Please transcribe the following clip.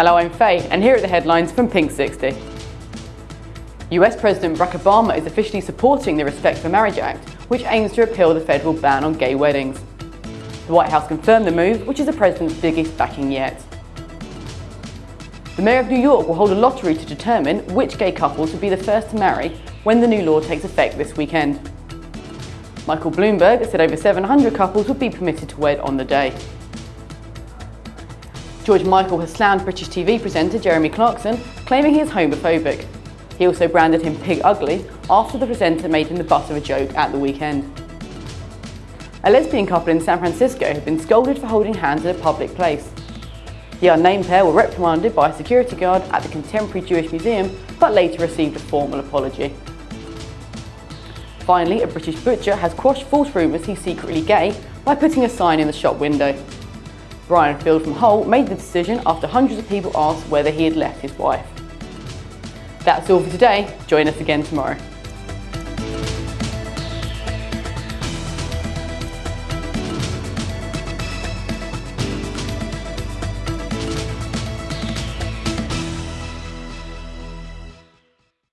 Hello, I'm Faye, and here are the headlines from Pink 60. US President Barack Obama is officially supporting the Respect for Marriage Act, which aims to repeal the federal ban on gay weddings. The White House confirmed the move, which is the president's biggest backing yet. The Mayor of New York will hold a lottery to determine which gay couples will be the first to marry when the new law takes effect this weekend. Michael Bloomberg said over 700 couples would be permitted to wed on the day. George Michael has slammed British TV presenter Jeremy Clarkson, claiming he is homophobic. He also branded him pig ugly after the presenter made him the butt of a joke at the weekend. A lesbian couple in San Francisco have been scolded for holding hands in a public place. The unnamed pair were reprimanded by a security guard at the Contemporary Jewish Museum, but later received a formal apology. Finally, a British butcher has quashed false rumours he's secretly gay by putting a sign in the shop window. Brian Field from Hull made the decision after hundreds of people asked whether he had left his wife. That's all for today. Join us again tomorrow.